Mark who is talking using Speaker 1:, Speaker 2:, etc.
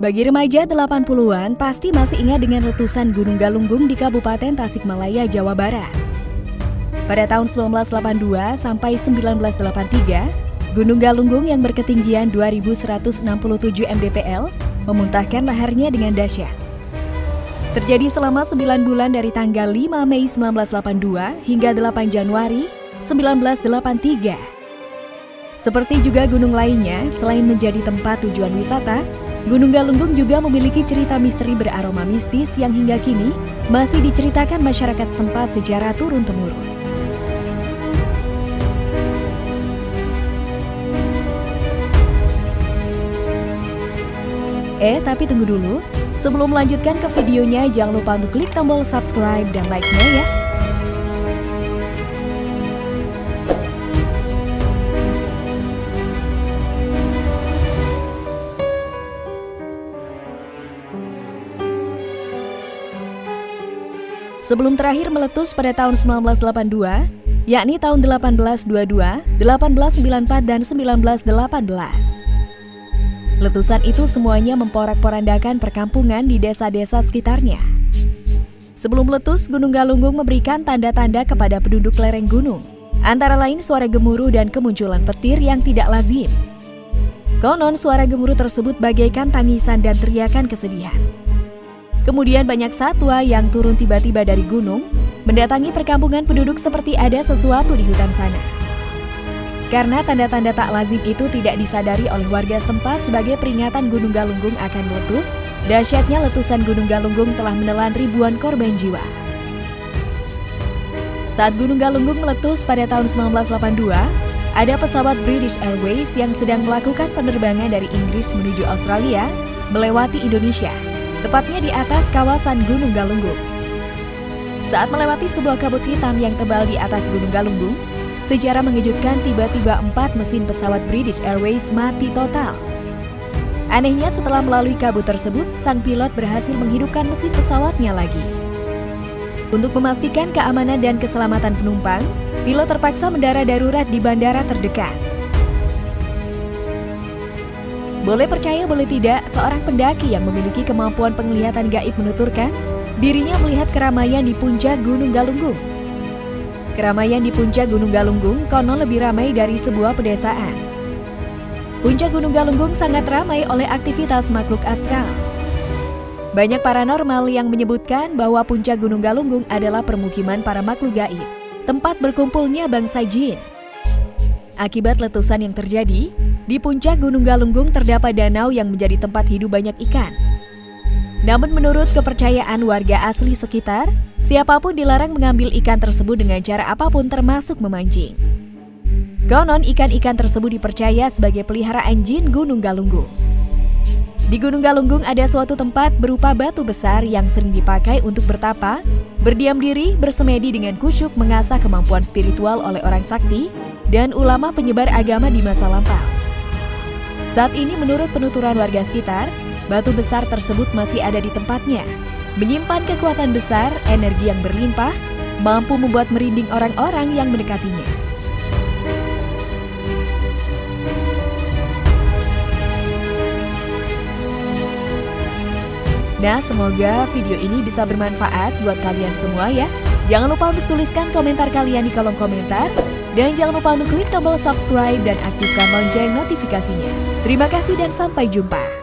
Speaker 1: Bagi remaja 80-an pasti masih ingat dengan letusan Gunung Galunggung di Kabupaten Tasikmalaya, Jawa Barat. Pada tahun 1982 sampai 1983, Gunung Galunggung yang berketinggian 2167 mdpl memuntahkan laharnya dengan dahsyat. Terjadi selama 9 bulan dari tanggal 5 Mei 1982 hingga 8 Januari 1983. Seperti juga gunung lainnya, selain menjadi tempat tujuan wisata, Gunung Galunggung juga memiliki cerita misteri beraroma mistis yang hingga kini masih diceritakan masyarakat setempat secara turun-temurun. Eh, tapi tunggu dulu. Sebelum melanjutkan ke videonya, jangan lupa untuk klik tombol subscribe dan like-nya ya. Sebelum terakhir meletus pada tahun 1982, yakni tahun 1822, 1894, dan 1918. Letusan itu semuanya memporak-porandakan perkampungan di desa-desa sekitarnya. Sebelum meletus, Gunung Galunggung memberikan tanda-tanda kepada penduduk lereng gunung, antara lain suara gemuruh dan kemunculan petir yang tidak lazim. Konon suara gemuruh tersebut bagaikan tangisan dan teriakan kesedihan. Kemudian banyak satwa yang turun tiba-tiba dari gunung, mendatangi perkampungan penduduk seperti ada sesuatu di hutan sana. Karena tanda-tanda tak lazim itu tidak disadari oleh warga setempat sebagai peringatan Gunung Galunggung akan meletus, dahsyatnya letusan Gunung Galunggung telah menelan ribuan korban jiwa. Saat Gunung Galunggung meletus pada tahun 1982, ada pesawat British Airways yang sedang melakukan penerbangan dari Inggris menuju Australia melewati Indonesia tepatnya di atas kawasan Gunung Galunggung. Saat melewati sebuah kabut hitam yang tebal di atas Gunung Galunggung, sejarah mengejutkan tiba-tiba empat mesin pesawat British Airways mati total. Anehnya setelah melalui kabut tersebut, sang pilot berhasil menghidupkan mesin pesawatnya lagi. Untuk memastikan keamanan dan keselamatan penumpang, pilot terpaksa mendarat darurat di bandara terdekat. Boleh percaya boleh tidak, seorang pendaki yang memiliki kemampuan penglihatan gaib menuturkan dirinya melihat keramaian di puncak Gunung Galunggung. Keramaian di puncak Gunung Galunggung konon lebih ramai dari sebuah pedesaan. Puncak Gunung Galunggung sangat ramai oleh aktivitas makhluk astral. Banyak paranormal yang menyebutkan bahwa puncak Gunung Galunggung adalah permukiman para makhluk gaib, tempat berkumpulnya bangsa jin. Akibat letusan yang terjadi, di puncak Gunung Galunggung terdapat danau yang menjadi tempat hidup banyak ikan. Namun menurut kepercayaan warga asli sekitar, siapa pun dilarang mengambil ikan tersebut dengan cara apa pun termasuk memancing. Konon ikan-ikan tersebut dipercaya sebagai peliharaan jin Gunung Galunggung. Di Gunung Galunggung ada suatu tempat berupa batu besar yang sering dipakai untuk bertapa, berdiam diri, bersemedi dengan kusyuk mengasah kemampuan spiritual oleh orang sakti dan ulama penyebar agama di masa lampau. Saat ini menurut penuturan warga sekitar, batu besar tersebut masih ada di tempatnya. Menyimpan kekuatan besar, energi yang berlimpah, mampu membuat merinding orang-orang yang mendekatinya. Nah, semoga video ini bisa bermanfaat buat kalian semua ya. Jangan lupa untuk tuliskan komentar kalian di kolom komentar. Dan jangan lupa untuk klik tombol subscribe dan aktifkan lonceng notifikasinya. Terima kasih dan sampai jumpa.